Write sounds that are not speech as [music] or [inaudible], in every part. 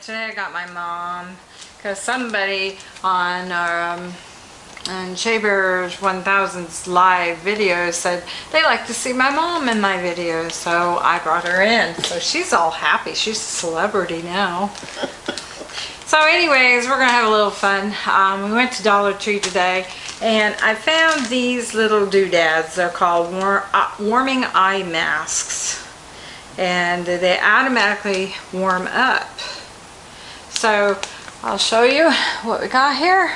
today I got my mom because somebody on um, on Shaber's 1000's live video said they like to see my mom in my videos so I brought her in. So she's all happy. She's a celebrity now. So anyways we're gonna have a little fun. Um, we went to Dollar Tree today and I found these little doodads. They're called war uh, warming eye masks. And they automatically warm up. So I'll show you what we got here.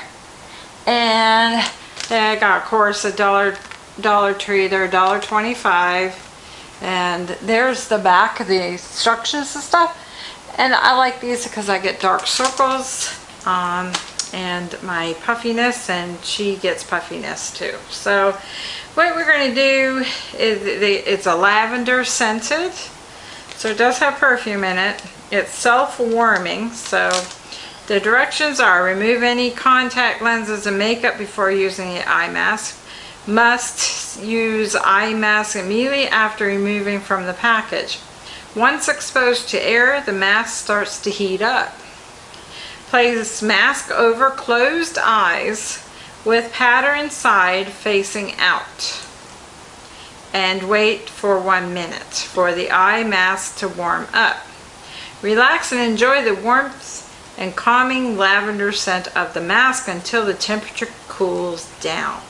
And I got, of course, a dollar Dollar Tree. They're $1.25. And there's the back of the instructions and stuff. And I like these because I get dark circles um, and my puffiness and she gets puffiness too. So what we're going to do is it's a lavender scented so it does have perfume in it. It's self-warming, so the directions are remove any contact lenses and makeup before using the eye mask. Must use eye mask immediately after removing from the package. Once exposed to air, the mask starts to heat up. Place mask over closed eyes with pattern side facing out and wait for one minute for the eye mask to warm up. Relax and enjoy the warmth and calming lavender scent of the mask until the temperature cools down.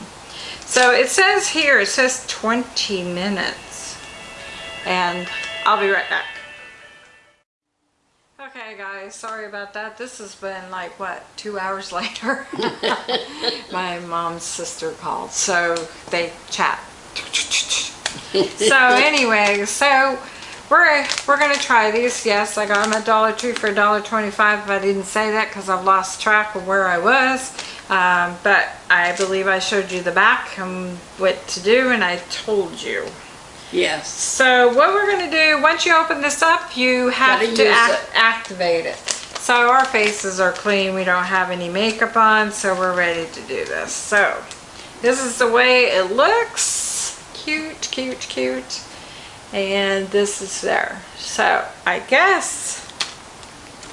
So it says here, it says 20 minutes and I'll be right back. Okay guys, sorry about that. This has been like, what, two hours [laughs] later? [laughs] My mom's sister called, so they chat [laughs] so anyway, so we're we're gonna try these. Yes, I got them at Dollar Tree for $1.25. But I didn't say that because I've lost track of where I was. Um, but I believe I showed you the back and what to do, and I told you. Yes. So what we're gonna do, once you open this up, you have Gotta to act it. activate it. So our faces are clean. We don't have any makeup on, so we're ready to do this. So this is the way it looks cute, cute, cute. And this is there. So I guess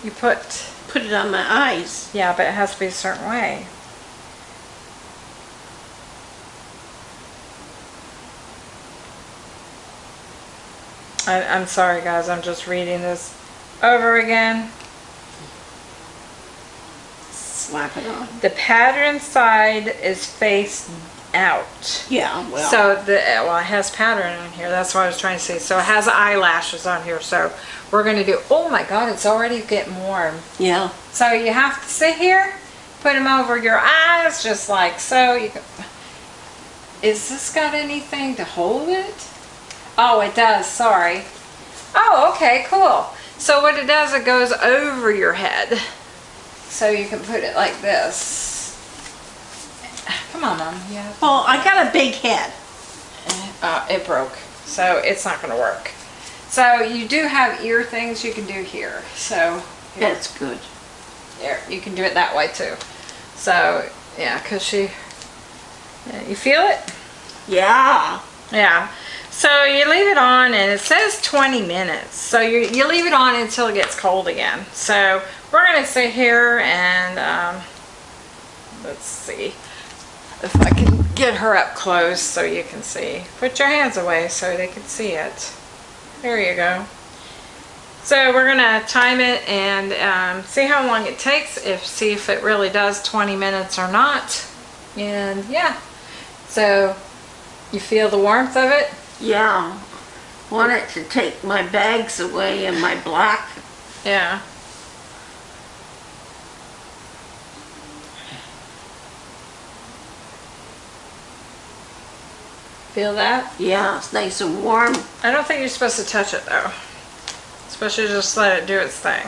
you put, Put it on my eyes. yeah, but it has to be a certain way. I, I'm sorry guys, I'm just reading this over again. Slap it on. The pattern side is face out. Yeah, well. So the well, it has pattern on here. That's what I was trying to say. So it has eyelashes on here. So we're gonna do. Oh my God! It's already getting warm. yeah. So you have to sit here, put them over your eyes, just like so. You can, is this got anything to hold it? Oh, it does. Sorry. Oh, okay, cool. So what it does, it goes over your head. So you can put it like this. Come on, Mom. Yeah. Well, I got a big head. uh, it broke so it's not going to work so you do have ear things you can do here so here, That's good. here, you can do it that way too so yeah because she yeah, you feel it Yeah. yeah so you leave it on and it says 20 minutes so you, you leave it on until it gets cold again so we're going to sit here and um, let's see if I can get her up close so you can see. Put your hands away so they can see it. There you go. So we're gonna time it and um, see how long it takes, if see if it really does 20 minutes or not. And yeah, so you feel the warmth of it? Yeah. Want it to take my bags away and my black. Yeah. Feel that? Yeah, it's nice and warm. I don't think you're supposed to touch it though. Supposed to just let it do its thing.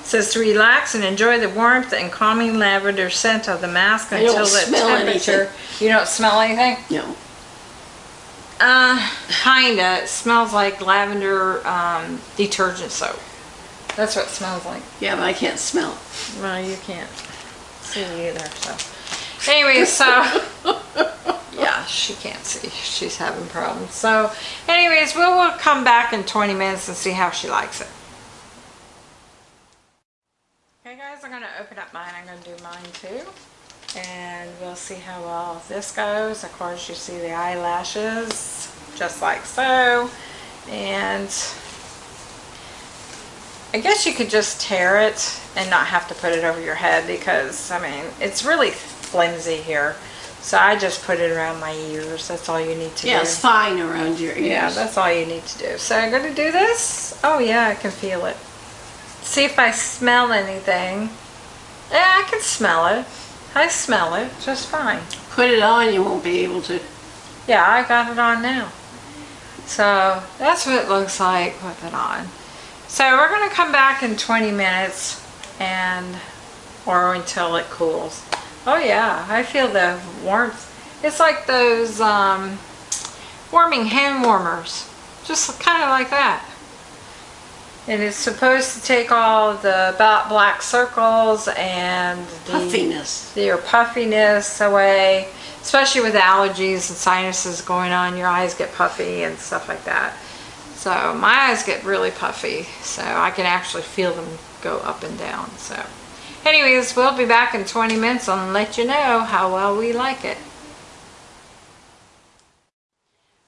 It says to relax and enjoy the warmth and calming lavender scent of the mask until the temperature. anything. You don't smell anything? No. Uh, kinda. It smells like lavender um, detergent soap. That's what it smells like. Yeah, but I can't smell. Well, you can't see either, so. Anyway, so, [laughs] she can't see. She's having problems. So, anyways, we'll, we'll come back in 20 minutes and see how she likes it. Okay guys, I'm going to open up mine. I'm going to do mine too. And we'll see how well this goes. Of course, you see the eyelashes, just like so. And I guess you could just tear it and not have to put it over your head because, I mean, it's really flimsy here. So I just put it around my ears. That's all you need to Yeah, do. it's fine around your ears. Yeah, that's all you need to do. So I'm going to do this. Oh yeah, I can feel it. See if I smell anything. Yeah, I can smell it. I smell it just fine. Put it on, you won't be able to. Yeah, I got it on now. So that's what it looks like with it on. So we're going to come back in 20 minutes and or until it cools. Oh yeah, I feel the warmth. It's like those um, warming hand warmers. Just kind of like that. And it's supposed to take all the black circles and the Puffiness. your puffiness away, especially with allergies and sinuses going on. Your eyes get puffy and stuff like that. So my eyes get really puffy, so I can actually feel them go up and down. So, anyways, we'll be back in 20 minutes and let you know how well we like it.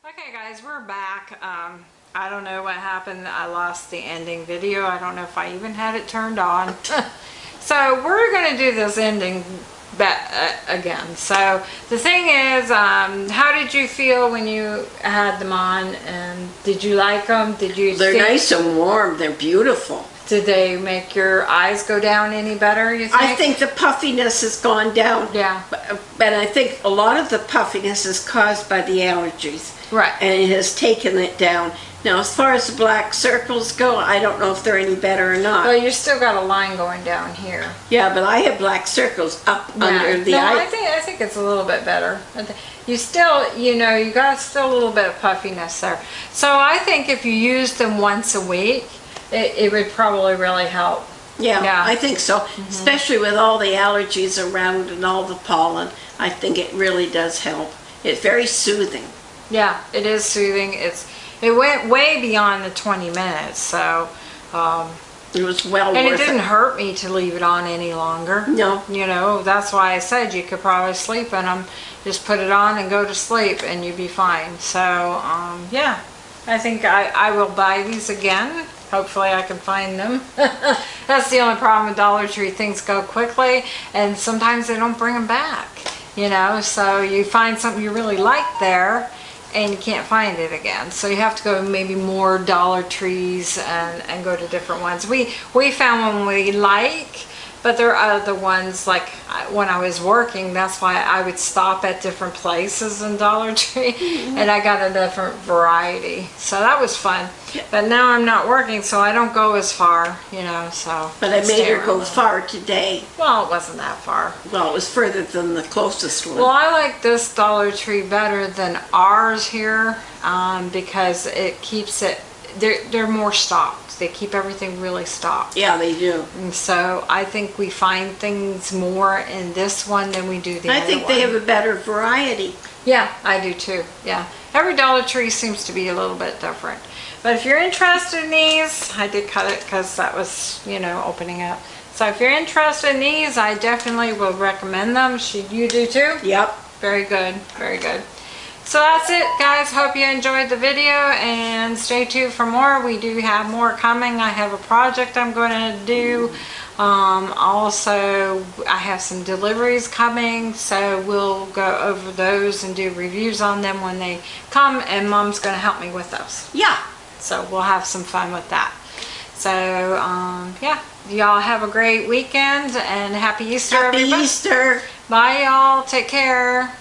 Okay, guys, we're back. Um, I don't know what happened. I lost the ending video. I don't know if I even had it turned on. [laughs] so we're going to do this ending uh, again. So the thing is, um, how did you feel when you had them on? And did you like them? Did you? They're nice and warm. They're beautiful. Did they make your eyes go down any better? You think? I think the puffiness has gone down. Yeah. But, but I think a lot of the puffiness is caused by the allergies. Right. And it has taken it down. Now, as far as the black circles go, I don't know if they're any better or not. Well, you still got a line going down here. yeah, but I have black circles up under the no, eye. I think I think it's a little bit better. You still, you know, you got still a little bit of puffiness there. So I think if you use them once a week, it, it would probably really help. Yeah, Yeah. I think so. Mm-hmm. Especially with all the allergies around and all the pollen, I think it really does help. It's very soothing. Yeah, it is soothing. It's it went way beyond the 20 minutes, so um, It was well and it worth didn't it. hurt me to leave it on any longer. No. You know, that's why I said you could probably sleep in them. Just put it on and go to sleep and you'd be fine. So, um, yeah, I think I, I will buy these again. Hopefully I can find them. [laughs] that's the only problem with Dollar Tree. Things go quickly and sometimes they don't bring them back. You know, so you find something you really like there and you can't find it again. So you have to go maybe more Dollar Trees and, and go to different ones. We, we found one we like, but there are other ones like when I was working, that's why I would stop at different places in Dollar [laughs] Tree Mm-hmm. and I got a different variety. So that was fun. But now I'm not working, so I don't go as far, you know, so. But I made her go far today. Well, it wasn't that far. Well, it was further than the closest one. Well, I like this Dollar Tree better than ours here um, because it keeps it, they're, they're more stocked. They keep everything really stocked. yeah, they do. And so I think we find things more in this one than we do the I think they have a better variety. Yeah, I do too. Yeah. Every Dollar Tree seems to be a little bit different. But if you're interested in these, I did cut it because that was, you know, opening up. So if you're interested in these, I definitely will recommend them. Should you do too? Yep. Very good, very good. So that's it, guys. Hope you enjoyed the video and stay tuned for more. We do have more coming. I have a project I'm going to do. Um, also, I have some deliveries coming, so we'll go over those and do reviews on them when they come, and Mom's going to help me with those. Yeah. So we'll have some fun with that. So, um, yeah, y'all have a great weekend and happy Easter, Happy everybody. Easter. Bye, y'all. Take care.